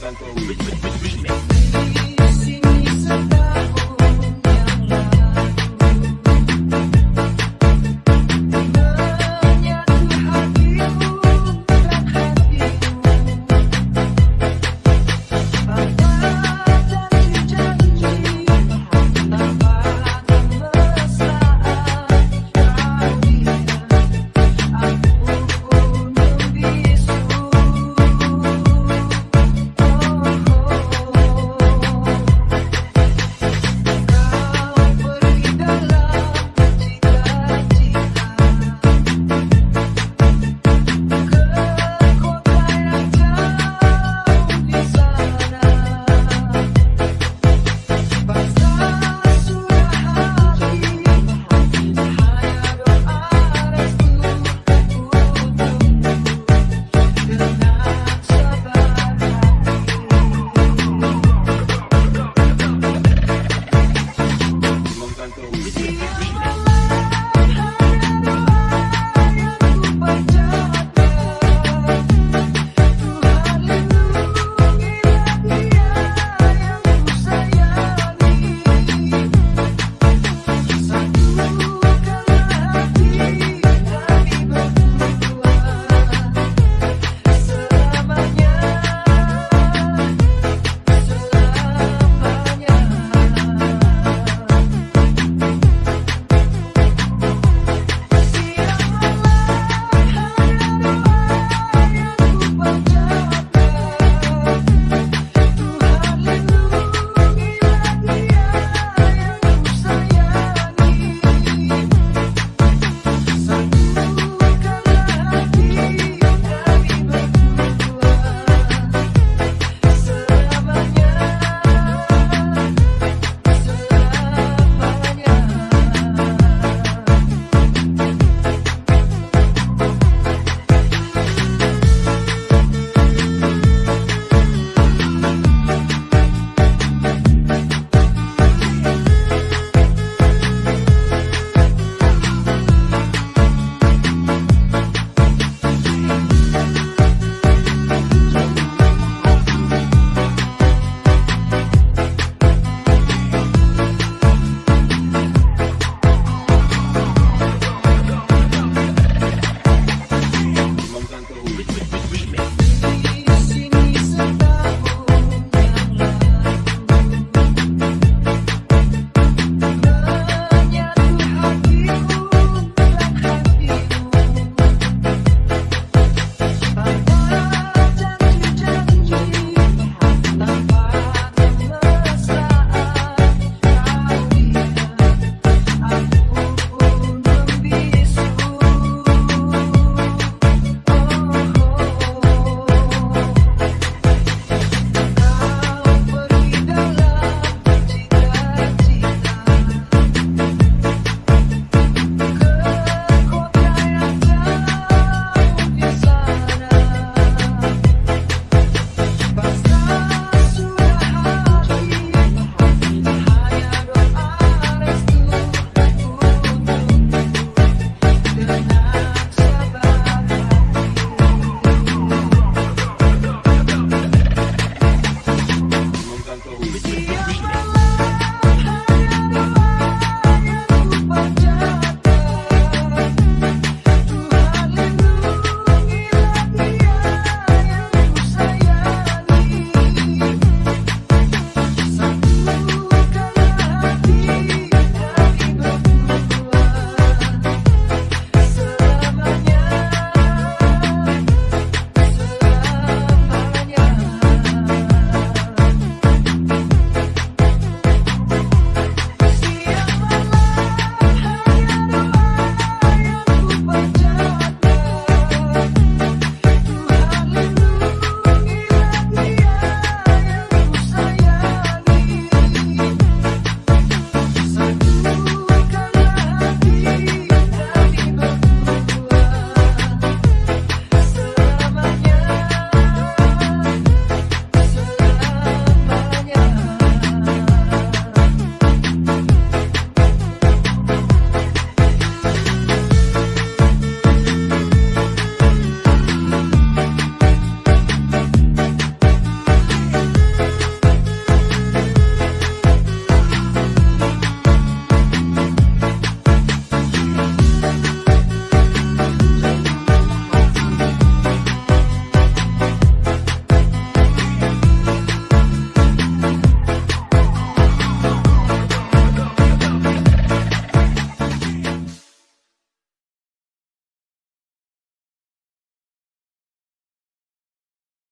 Remix. Ooh.